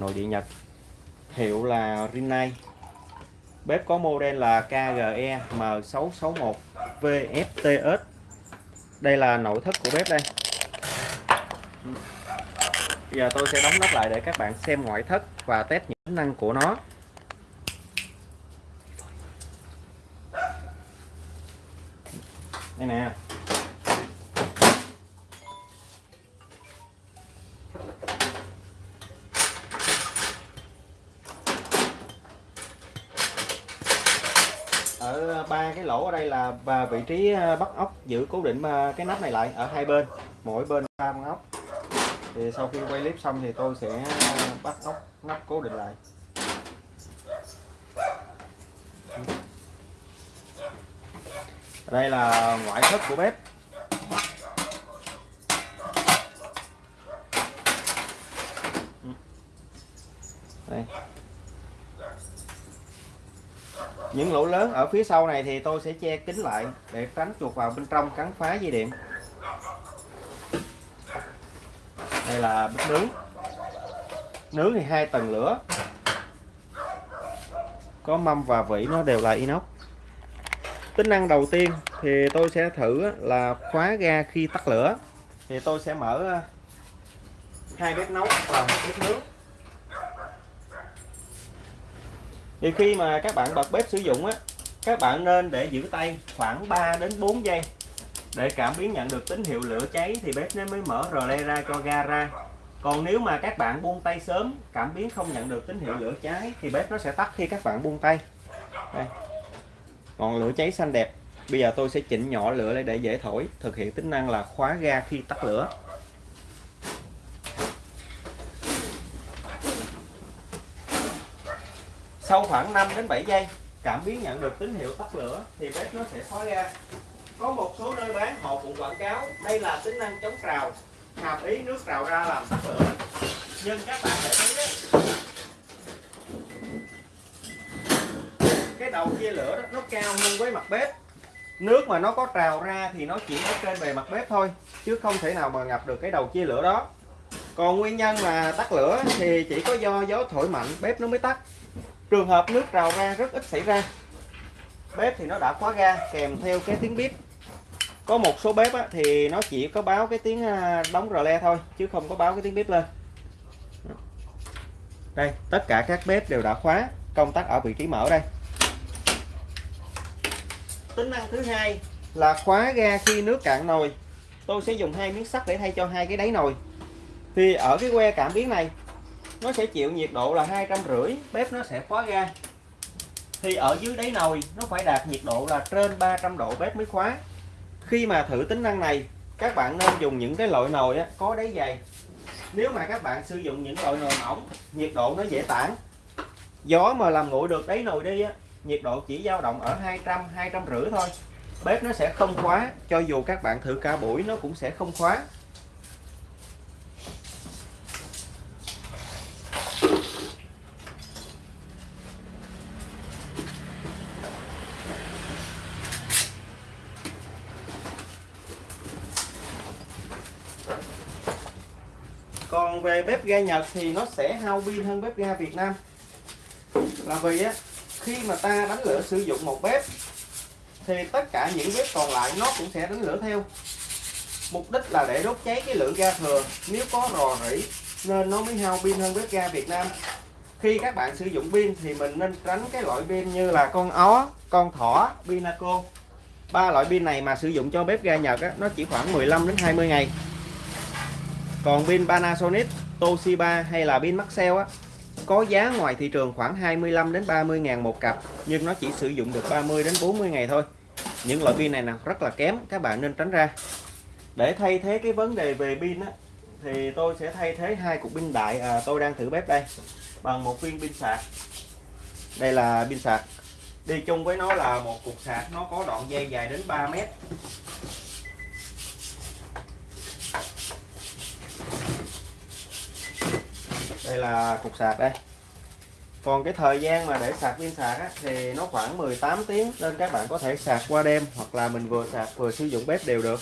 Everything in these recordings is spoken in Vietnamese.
nội địa Nhật. Hiệu là Rinnai. Bếp có model là KGE M661 VFTS đây là nội thất của bếp đây. Bây giờ tôi sẽ đóng nắp lại để các bạn xem ngoại thất và test những tính năng của nó. Đây nè. Ở ờ, ba cái lỗ ở đây là và vị trí ờ, bắt ốc, giữ cố định ờ, cái nắp này lại ở hai bên, mỗi bên ba con ốc. Thì sau khi quay clip xong thì tôi sẽ bắt ốc nắp cố định lại. Đây là ngoại thất của bếp. Đây những lỗ lớn ở phía sau này thì tôi sẽ che kín lại để tránh chuột vào bên trong cắn phá dây điện. Đây là bếp nướng. Nướng thì hai tầng lửa. Có mâm và vỉ, nó đều là inox. Tính năng đầu tiên thì tôi sẽ thử là khóa ga khi tắt lửa. Thì tôi sẽ mở ờ, hai bếp nấu và một bếp nướng. Thì khi mà các bạn bật bếp sử dụng á, các bạn nên để giữ tay khoảng 3 đến 4 giây để cảm biến nhận được tín hiệu lửa cháy thì bếp nó mới mở rờ le ra cho ga ra. Còn nếu mà các bạn buông tay sớm, cảm biến không nhận được tín hiệu lửa cháy thì bếp nó sẽ tắt khi các bạn buông tay. Đây. còn lửa cháy xanh đẹp. Bây giờ tôi sẽ chỉnh nhỏ lửa lại để dễ thổi, thực hiện tính năng là khóa ga khi tắt lửa. Sau khoảng 5 đến 7 giây cảm biến nhận được tín hiệu tắt lửa thì bếp nó sẽ khóa ra. Có một số nơi bán họ cũng quảng cáo đây là tính năng chống trào hàm ý nước trào ra làm tắt lửa. Nhưng các bạn để thấy đấy, cái đầu chia lửa đó nó cao hơn với mặt bếp. Nước mà nó có trào ra thì nó chỉ ở trên bề mặt bếp thôi chứ không thể nào mà ngập được cái đầu chia lửa đó. Còn nguyên nhân mà tắt lửa thì chỉ có do gió thổi mạnh bếp nó mới tắt trường hợp nước trào ra rất ít xảy ra. Bếp thì nó đã khóa ga kèm theo cái tiếng bếp có một số bếp á, thì nó chỉ có báo cái tiếng à, đóng rờ le thôi chứ không có báo cái tiếng bếp lên. Đây tất cả các bếp đều đã khóa công tắc ở vị trí mở đây. Tính năng thứ hai là khóa ga khi nước cạn nồi. Tôi sẽ dùng hai miếng sắt để thay cho hai cái đáy nồi. Thì ở cái que cảm biến này nó sẽ chịu nhiệt độ là hai trăm rưỡi. Bếp nó sẽ khóa ga. Thì ở dưới đáy nồi nó phải đạt nhiệt độ là trên 300 độ bếp mới khóa. Khi mà thử tính năng này các bạn nên dùng những cái loại nồi á, có đáy dày. Nếu mà các bạn sử dụng những loại nồi mỏng nhiệt độ nó dễ tản. Gió mà làm nguội được đáy nồi đi á, nhiệt độ chỉ dao động ở 200 200 rưỡi thôi. Bếp nó sẽ không khóa cho dù các bạn thử cả buổi nó cũng sẽ không khóa. Còn về bếp ga Nhật thì nó sẽ hao pin hơn bếp ga Việt Nam. Là vì á khi mà ta đánh lửa sử dụng một bếp thì tất cả những bếp còn lại nó cũng sẽ đánh lửa theo. Mục đích là để đốt cháy cái lượng ga thừa. Nếu có rò rỉ nên nó mới hao pin hơn bếp ga Việt Nam. Khi các bạn sử dụng pin thì mình nên tránh cái loại pin như là con ó con thỏ pinaco. Ba loại pin này mà sử dụng cho bếp ga Nhật á, nó chỉ khoảng 15 đến 20 ngày còn pin Panasonic Toshiba hay là pin Maxell á có giá ngoài thị trường khoảng 25 đến 30 ngàn một cặp nhưng nó chỉ sử dụng được 30 đến 40 ngày thôi. Những loại pin này nè rất là kém các bạn nên tránh ra. Để thay thế cái vấn đề về pin á thì tôi sẽ thay thế hai cục pin đại à, tôi đang thử bếp đây bằng một viên pin sạc. Đây là pin sạc. Đi chung với nó là một cục sạc nó có đoạn dây dài đến 3 mét. Đây là cục sạc đây. Còn cái thời gian mà để sạc pin sạc á, thì nó khoảng 18 tiếng nên các bạn có thể sạc qua đêm hoặc là mình vừa sạc vừa sử dụng bếp đều được.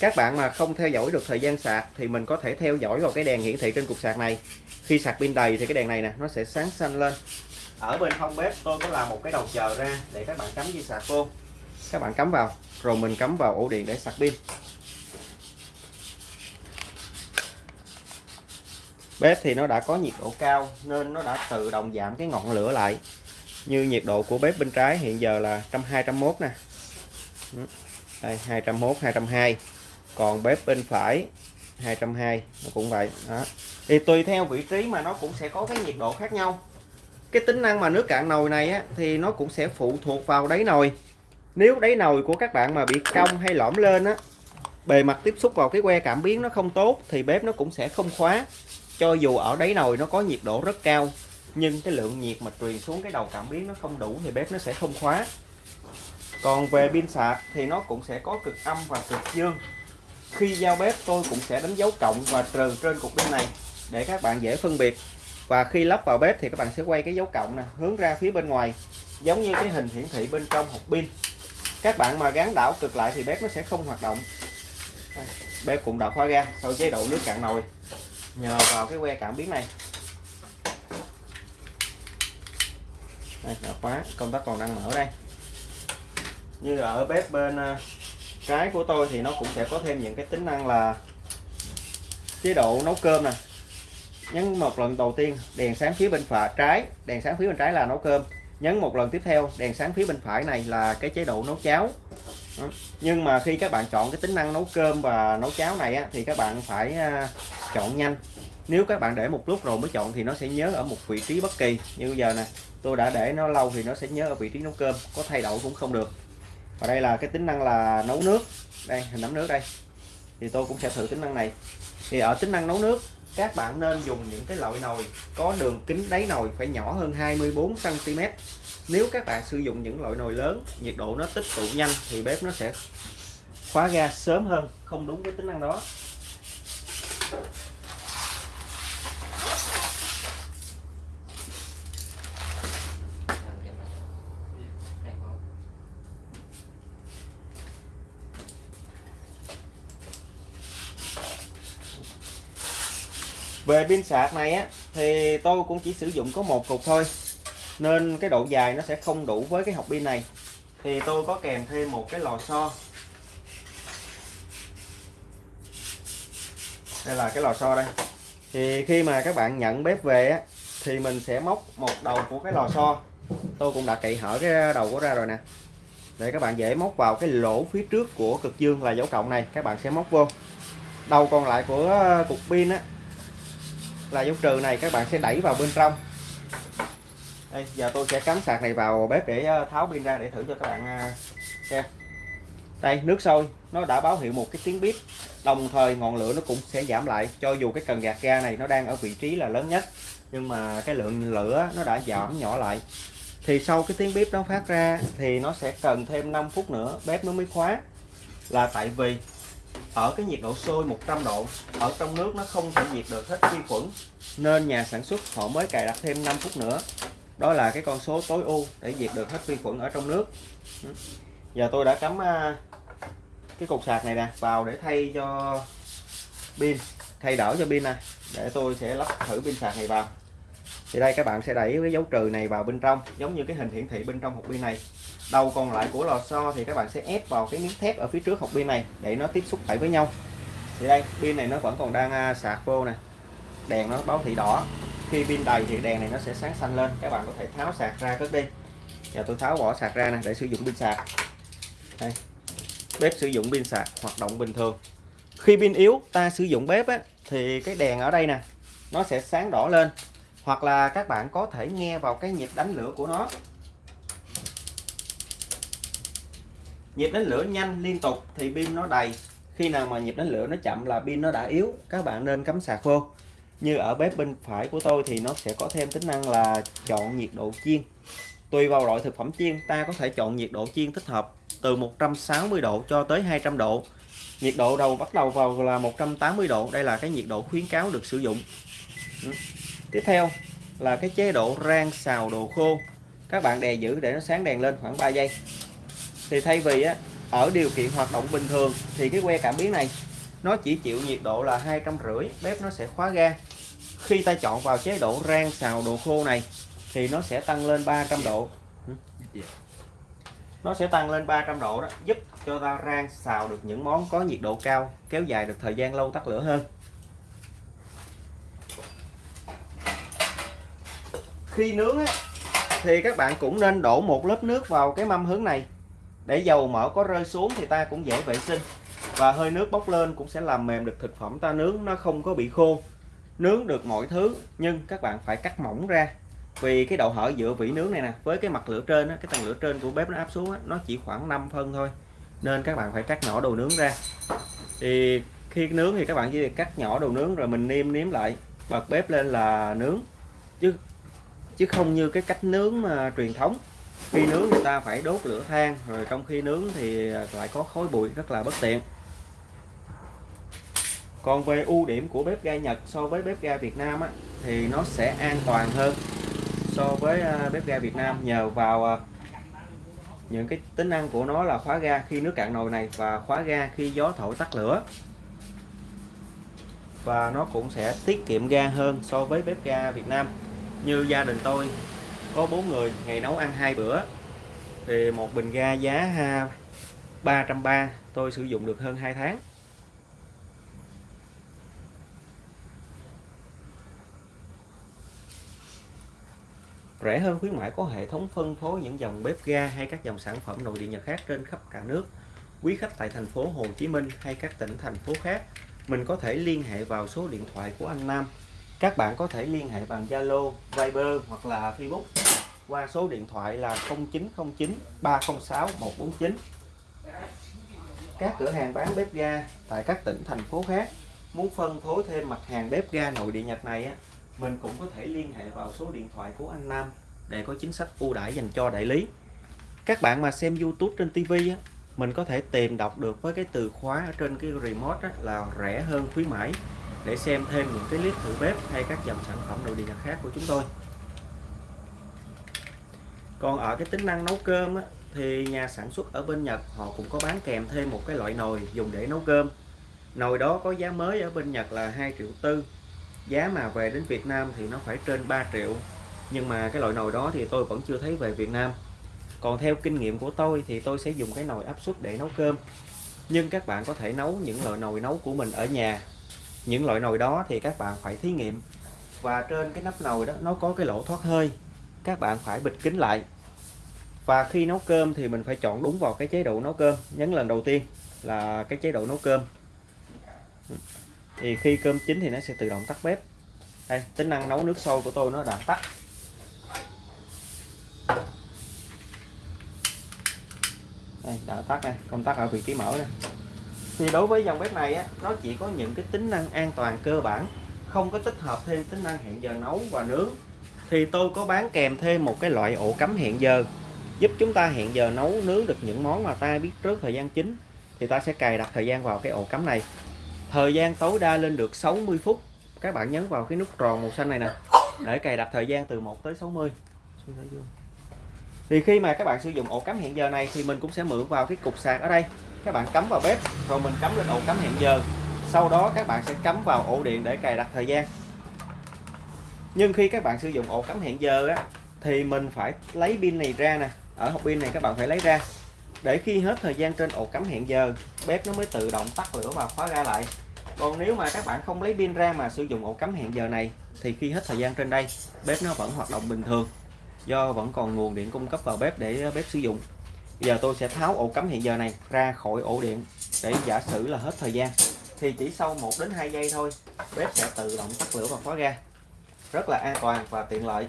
Các bạn mà không theo dõi được thời gian sạc thì mình có thể theo dõi vào cái đèn hiển thị trên cục sạc này. Khi sạc pin đầy thì cái đèn này nè nó sẽ sáng xanh lên. Ở bên hông bếp tôi có làm một cái đầu chờ ra để các bạn cắm dây sạc vô. Các bạn cắm vào rồi mình cắm vào ổ điện để sạc pin. Bếp thì nó đã có nhiệt độ cao nên nó đã tự động giảm cái ngọn lửa lại. Như nhiệt độ của bếp bên trái hiện giờ là 120 nè. Ừ, đây 201 202 còn bếp bên phải 220 nó cũng vậy đó. Thì tùy theo vị trí mà nó cũng sẽ có cái nhiệt độ khác nhau. Cái tính năng mà nước cạn nồi này á, thì nó cũng sẽ phụ thuộc vào đáy nồi. Nếu đáy nồi của các bạn mà bị cong hay lõm lên á bề mặt tiếp xúc vào cái que cảm biến nó không tốt thì bếp nó cũng sẽ không khóa cho dù ở đáy nồi nó có nhiệt độ rất cao, nhưng cái lượng nhiệt mà truyền xuống cái đầu cảm biến nó không đủ thì bếp nó sẽ không khóa. Còn về pin sạc thì nó cũng sẽ có cực âm và cực dương. Khi giao bếp, tôi cũng sẽ đánh dấu cộng và trừ trên cục pin này để các bạn dễ phân biệt. Và khi lắp vào bếp thì các bạn sẽ quay cái dấu cộng nè, hướng ra phía bên ngoài, giống như cái hình hiển thị bên trong hộp pin. Các bạn mà gắn đảo cực lại thì bếp nó sẽ không hoạt động. Bếp cũng đã khóa ga sau chế độ nước cạn nồi nhờ vào cái que cảm biến này. Đây là khóa công tắc còn đang mở đây. Như ở bếp bên à, trái của tôi thì nó cũng sẽ có thêm những cái tính năng là chế độ nấu cơm nè. Nhấn một lần đầu tiên, đèn sáng phía bên phải, trái, đèn sáng phía bên trái là nấu cơm. Nhấn một lần tiếp theo, đèn sáng phía bên phải này là cái chế độ nấu cháo nhưng mà khi các bạn chọn cái tính năng nấu cơm và nấu cháo này á, thì các bạn phải à, chọn nhanh. Nếu các bạn để một lúc rồi mới chọn thì nó sẽ nhớ ở một vị trí bất kỳ. Như bây giờ nè tôi đã để nó lâu thì nó sẽ nhớ ở vị trí nấu cơm có thay đổi cũng không được. Và đây là cái tính năng là nấu nước. Đây hình nấm nước đây. Thì tôi cũng sẽ thử tính năng này. Thì ở tính năng nấu nước các bạn nên dùng những cái loại nồi có đường kính đáy nồi phải nhỏ hơn 24 cm nếu các bạn sử dụng những loại nồi lớn, nhiệt độ nó tích tụ nhanh thì bếp nó sẽ khóa ga sớm hơn, không đúng với tính năng đó. Về pin sạc này á, thì tôi cũng chỉ sử dụng có một cục thôi nên cái độ dài nó sẽ không đủ với cái hộp pin này. Thì tôi có kèm thêm một cái lò xo. Đây là cái lò xo đây. Thì khi mà các bạn nhận bếp về á thì mình sẽ móc một đầu của cái lò xo. Tôi cũng đã cậy hở cái đầu của ra rồi nè. Để các bạn dễ móc vào cái lỗ phía trước của cực dương là dấu cộng này các bạn sẽ móc vô. Đầu còn lại của cục pin á là dấu trừ này các bạn sẽ đẩy vào bên trong đây, giờ tôi sẽ cắm sạc này vào bếp để ờ, tháo pin ra để thử cho các bạn ờ, xem. Đây, nước sôi, nó đã báo hiệu một cái tiếng bếp đồng thời ngọn lửa nó cũng sẽ giảm lại, cho dù cái cần gạt ga này nó đang ở vị trí là lớn nhất, nhưng mà cái lượng lửa nó đã giảm nhỏ lại. Thì sau cái tiếng bếp nó phát ra thì nó sẽ cần thêm 5 phút nữa, bếp nó mới khóa. Là tại vì ở cái nhiệt độ sôi 100 độ, ở trong nước nó không thể diệt được hết vi khuẩn, nên nhà sản xuất họ mới cài đặt thêm 5 phút nữa đó là cái con số tối ưu để diệt được hết vi khuẩn ở trong nước. Ừ. Giờ tôi đã cắm à, cái cục sạc này nè, vào để thay cho pin, thay đỡ cho pin nè, để tôi sẽ lắp thử pin sạc này vào. Thì đây, các bạn sẽ đẩy cái dấu trừ này vào bên trong, giống như cái hình hiển thị bên trong hộp pin này. Đầu còn lại của lò xo thì các bạn sẽ ép vào cái miếng thép ở phía trước hộp pin này để nó tiếp xúc lại với nhau. Thì đây, pin này nó vẫn còn đang à, sạc vô nè. Đèn nó báo thị đỏ khi pin đầy thì đèn này nó sẽ sáng xanh lên. Các bạn có thể tháo sạc ra cất đi. Giờ tôi tháo bỏ sạc ra nè để sử dụng pin sạc. Đây. Bếp sử dụng pin sạc hoạt động bình thường. Khi pin yếu ta sử dụng bếp á, thì cái đèn ở đây nè nó sẽ sáng đỏ lên. Hoặc là các bạn có thể nghe vào cái nhịp đánh lửa của nó. Nhịp đánh lửa nhanh liên tục thì pin nó đầy. Khi nào mà nhịp đánh lửa nó chậm là pin nó đã yếu. Các bạn nên cắm sạc vô như ở bếp bên phải của tôi thì nó sẽ có thêm tính năng là chọn nhiệt độ chiên. Tùy vào loại thực phẩm chiên, ta có thể chọn nhiệt độ chiên thích hợp từ 160 độ cho tới 200 độ. Nhiệt độ đầu bắt đầu vào là 180 độ, đây là cái nhiệt độ khuyến cáo được sử dụng. Ừ. Tiếp theo là cái chế độ rang xào đồ khô. Các bạn đè giữ để nó sáng đèn lên khoảng 3 giây. Thì thay vì á, ở điều kiện hoạt động bình thường thì cái que cảm biến này, nó chỉ chịu nhiệt độ là hai trăm rưỡi bếp nó sẽ khóa ga khi ta chọn vào chế độ rang xào đồ khô này thì nó sẽ tăng lên 300 độ. Nó sẽ tăng lên 300 độ đó giúp cho ta rang xào được những món có nhiệt độ cao kéo dài được thời gian lâu tắt lửa hơn. Khi nướng á, thì các bạn cũng nên đổ một lớp nước vào cái mâm hướng này. Để dầu mỡ có rơi xuống thì ta cũng dễ vệ sinh. Và hơi nước bốc lên cũng sẽ làm mềm được thực phẩm ta nướng nó không có bị khô nướng được mọi thứ nhưng các bạn phải cắt mỏng ra. Vì cái độ hở giữa vỉ nướng này nè với cái mặt lửa trên á, cái tầng lửa trên của bếp nó áp xuống á, nó chỉ khoảng 5 phân thôi. Nên các bạn phải cắt nhỏ đồ nướng ra. Thì khi nướng thì các bạn chỉ cắt nhỏ đồ nướng rồi mình niêm nếm lại bật bếp lên là nướng. Chứ chứ không như cái cách nướng mà truyền thống. Khi nướng người ta phải đốt lửa than rồi trong khi nướng thì lại có khói bụi rất là bất tiện còn về ưu điểm của bếp ga Nhật so với bếp ga Việt Nam á, thì nó sẽ an toàn hơn so với à, bếp ga Việt Nam. Nhờ vào à, những cái tính năng của nó là khóa ga khi nước cạn nồi này và khóa ga khi gió thổi tắt lửa. Và nó cũng sẽ tiết kiệm ga hơn so với bếp ga Việt Nam. Như gia đình tôi có bốn người ngày nấu ăn hai bữa thì một bình ga giá à, 330 tôi sử dụng được hơn 2 tháng. Rẻ hơn khuyến mãi có hệ thống phân phối những dòng bếp ga hay các dòng sản phẩm nội địa Nhật khác trên khắp cả nước. Quý khách tại thành phố Hồ Chí Minh hay các tỉnh thành phố khác, mình có thể liên hệ vào số điện thoại của anh Nam. Các bạn có thể liên hệ bằng Zalo, Viber hoặc là Facebook qua số điện thoại là 0909 306 149. Các cửa hàng bán bếp ga tại các tỉnh thành phố khác muốn phân phối thêm mặt hàng bếp ga nội địa Nhật này á, mình cũng có thể liên hệ vào số điện thoại của anh Nam để có chính sách ưu đãi dành cho đại lý. Các bạn mà xem YouTube trên TV á, mình có thể tìm đọc được với cái từ khóa ở trên cái remote á, là rẻ hơn khuyến mãi. Để xem thêm những cái clip thử bếp hay các dòng sản phẩm nội địa Nhật khác của chúng tôi. Còn ở cái tính năng nấu cơm á, thì nhà sản xuất ở bên Nhật họ cũng có bán kèm thêm một cái loại nồi dùng để nấu cơm. Nồi đó có giá mới ở bên Nhật là 2 triệu tư giá mà về đến Việt Nam thì nó phải trên 3 triệu. Nhưng mà cái loại nồi đó thì tôi vẫn chưa thấy về Việt Nam. Còn theo kinh nghiệm của tôi thì tôi sẽ dùng cái nồi áp suất để nấu cơm. Nhưng các bạn có thể nấu những loại nồi nấu của mình ở nhà. Những loại nồi đó thì các bạn phải thí nghiệm. Và trên cái nắp nồi đó nó có cái lỗ thoát hơi. Các bạn phải bịt kín lại. Và khi nấu cơm thì mình phải chọn đúng vào cái chế độ nấu cơm. Nhấn lần đầu tiên là cái chế độ nấu cơm thì khi cơm chín thì nó sẽ tự động tắt bếp. Đây tính năng nấu nước sôi của tôi nó đã tắt. Đây đã tắt này công tắc ở vị trí mở này thì đối với dòng bếp này á, nó chỉ có những cái tính năng an toàn cơ bản không có tích hợp thêm tính năng hẹn giờ nấu và nướng. Thì tôi có bán kèm thêm một cái loại ổ cắm hẹn giờ giúp chúng ta hẹn giờ nấu nướng được những món mà ta biết trước thời gian chính thì ta sẽ cài đặt thời gian vào cái ổ cắm này thời gian tối đa lên được 60 phút. Các bạn nhấn vào cái nút tròn màu xanh này nè. Để cài đặt thời gian từ 1 tới 60 thì khi mà các bạn sử dụng ổ cắm hẹn giờ này thì mình cũng sẽ mượn vào cái cục sạc ở đây. Các bạn cắm vào bếp, rồi mình cắm lên ổ cắm hẹn giờ. Sau đó các bạn sẽ cắm vào ổ điện để cài đặt thời gian. Nhưng khi các bạn sử dụng ổ cắm hẹn giờ á, thì mình phải lấy pin này ra nè. Ở hộp pin này các bạn phải lấy ra để khi hết thời gian trên ổ cắm hẹn giờ, bếp nó mới tự động tắt lửa và khóa ra lại. Còn nếu mà các bạn không lấy pin ra mà sử dụng ổ cắm hẹn giờ này, thì khi hết thời gian trên đây, bếp nó vẫn hoạt động bình thường. Do vẫn còn nguồn điện cung cấp vào bếp để bếp sử dụng. Giờ tôi sẽ tháo ổ cắm hẹn giờ này ra khỏi ổ điện để giả sử là hết thời gian. Thì chỉ sau 1 đến 2 giây thôi, bếp sẽ tự động tắt lửa và khóa ra rất là an toàn và tiện lợi.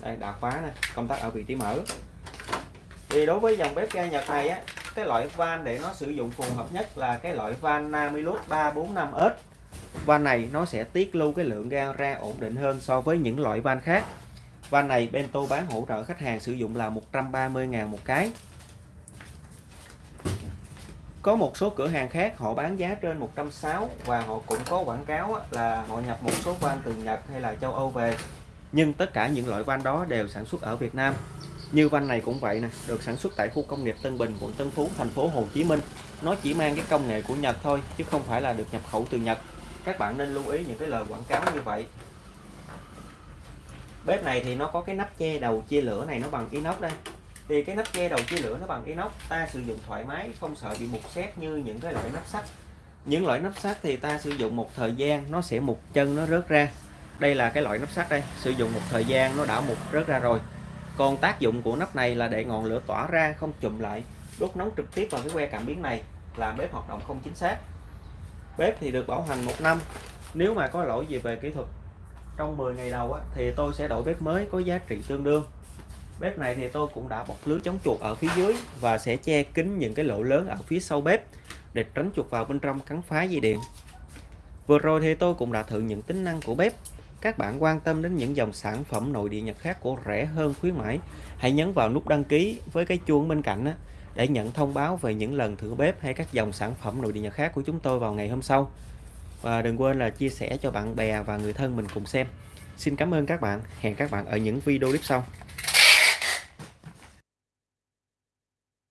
Đây, đã khóa nè, công tắc ở vị trí mở thì đối với dòng bếp ga Nhật này á, cái loại van để nó sử dụng phù hợp nhất là cái loại van Namilus 345S van này nó sẽ tiết lưu cái lượng ga ra ổn định hơn so với những loại van khác. Van này Bento bán hỗ trợ khách hàng sử dụng là 130.000 một cái. Có một số cửa hàng khác họ bán giá trên 160 và họ cũng có quảng cáo là họ nhập một số van từ Nhật hay là châu Âu về. Nhưng tất cả những loại van đó đều sản xuất ở Việt Nam như van này cũng vậy nè, được sản xuất tại khu công nghiệp Tân Bình, quận Tân Phú, thành phố Hồ Chí Minh. Nó chỉ mang cái công nghệ của Nhật thôi, chứ không phải là được nhập khẩu từ Nhật. Các bạn nên lưu ý những cái lời quảng cáo như vậy. Bếp này thì nó có cái nắp che đầu chia lửa này, nó bằng inox đây. Thì cái nắp che đầu chia lửa nó bằng inox, ta sử dụng thoải mái, không sợ bị mục xét như những cái loại nắp sắt. Những loại nắp sắt thì ta sử dụng một thời gian, nó sẽ mục chân, nó rớt ra. Đây là cái loại nắp sắt đây, sử dụng một thời gian, nó đã mục, rớt ra rồi còn tác dụng của nắp này là để ngọn lửa tỏa ra không chùm lại đốt nóng trực tiếp vào cái que cảm biến này làm bếp hoạt động không chính xác. Bếp thì được bảo hành một năm. Nếu mà có lỗi gì về kỹ thuật trong 10 ngày đầu á, thì tôi sẽ đổi bếp mới có giá trị tương đương. Bếp này thì tôi cũng đã bọc lưới chống chuột ở phía dưới và sẽ che kín những cái lỗ lớn ở phía sau bếp để tránh chuột vào bên trong cắn phá dây điện. Vừa rồi thì tôi cũng đã thử những tính năng của bếp các bạn quan tâm đến những dòng sản phẩm nội địa Nhật khác của rẻ hơn khuyến mãi, hãy nhấn vào nút đăng ký với cái chuông bên cạnh để nhận thông báo về những lần thử bếp hay các dòng sản phẩm nội địa Nhật khác của chúng tôi vào ngày hôm sau. Và đừng quên là chia sẻ cho bạn bè và người thân mình cùng xem. Xin cảm ơn các bạn. Hẹn các bạn ở những video clip sau.